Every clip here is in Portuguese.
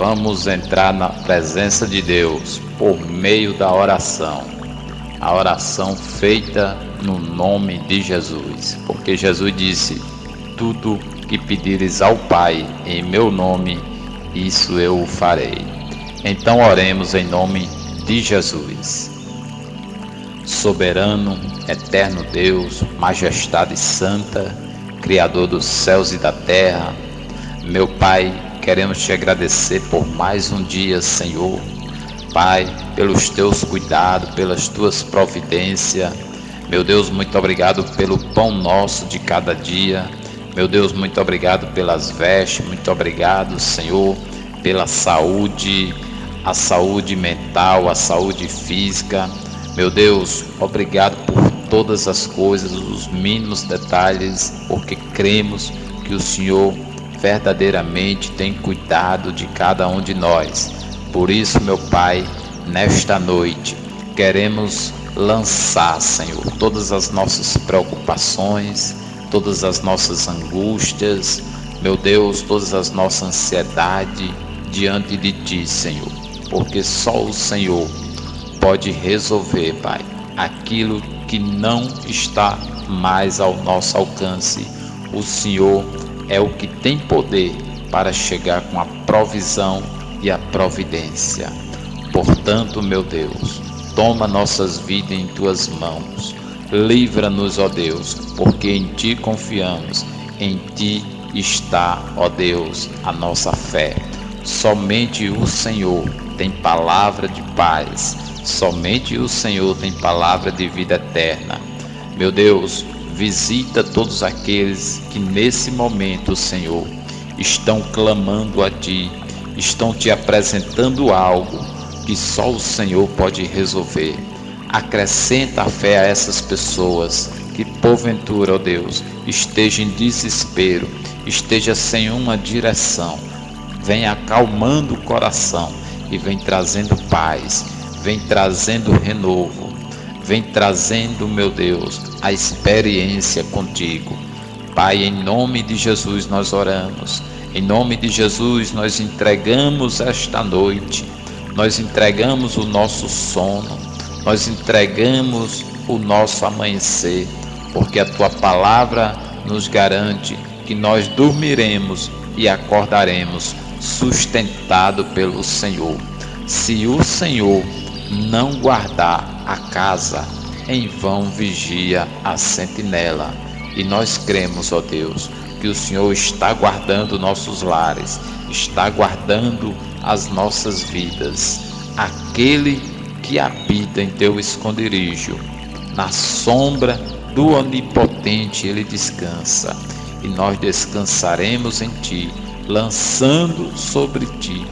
vamos entrar na presença de Deus por meio da oração. A oração feita no nome de Jesus, porque Jesus disse: Tudo que pedires ao Pai em meu nome, isso eu o farei. Então oremos em nome de Jesus. Soberano, eterno Deus, majestade santa, Criador dos céus e da terra, meu Pai, queremos te agradecer por mais um dia, Senhor. Pai, pelos teus cuidados, pelas tuas providências. Meu Deus, muito obrigado pelo pão nosso de cada dia. Meu Deus, muito obrigado pelas vestes, muito obrigado, Senhor, pela saúde, a saúde mental, a saúde física. Meu Deus, obrigado por todas as coisas, os mínimos detalhes, porque cremos que o Senhor verdadeiramente tem cuidado de cada um de nós. Por isso, meu Pai, nesta noite, queremos lançar, Senhor, todas as nossas preocupações, todas as nossas angústias, meu Deus, todas as nossas ansiedades diante de Ti, Senhor, porque só o Senhor pode resolver, Pai, aquilo que não está mais ao nosso alcance. O Senhor é o que tem poder para chegar com a provisão e a providência. Portanto, meu Deus, toma nossas vidas em tuas mãos. Livra-nos, ó Deus, porque em ti confiamos. Em ti está, ó Deus, a nossa fé. Somente o Senhor tem palavra de paz. Somente o Senhor tem palavra de vida eterna. Meu Deus, Visita todos aqueles que nesse momento, Senhor, estão clamando a Ti, estão te apresentando algo que só o Senhor pode resolver. Acrescenta a fé a essas pessoas que, porventura, ó Deus, esteja em desespero, esteja sem uma direção. Vem acalmando o coração e vem trazendo paz, vem trazendo renovo vem trazendo, meu Deus, a experiência contigo. Pai, em nome de Jesus nós oramos. Em nome de Jesus nós entregamos esta noite. Nós entregamos o nosso sono. Nós entregamos o nosso amanhecer, porque a tua palavra nos garante que nós dormiremos e acordaremos sustentado pelo Senhor. Se o Senhor não guardar a casa, em vão vigia a sentinela. E nós cremos, ó Deus, que o Senhor está guardando nossos lares, está guardando as nossas vidas. Aquele que habita em teu esconderijo, na sombra do Onipotente ele descansa, e nós descansaremos em ti, lançando sobre ti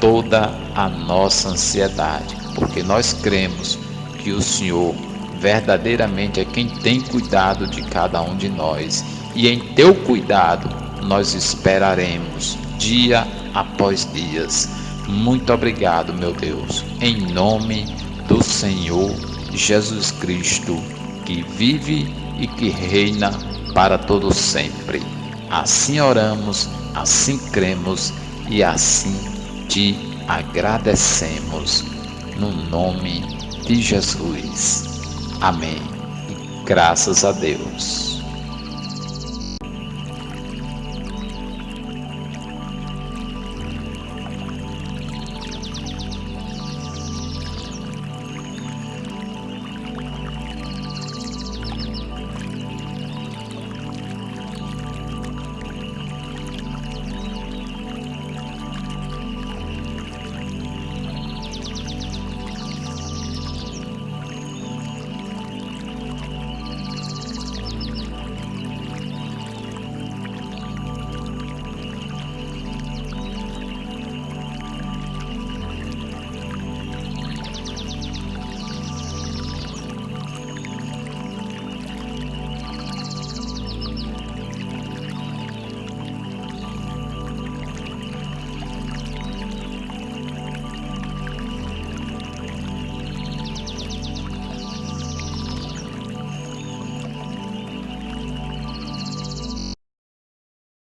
toda a nossa ansiedade porque nós cremos que o Senhor verdadeiramente é quem tem cuidado de cada um de nós, e em teu cuidado nós esperaremos dia após dias. Muito obrigado, meu Deus, em nome do Senhor Jesus Cristo, que vive e que reina para todo sempre. Assim oramos, assim cremos e assim te agradecemos no nome de Jesus. Amém. Graças a Deus.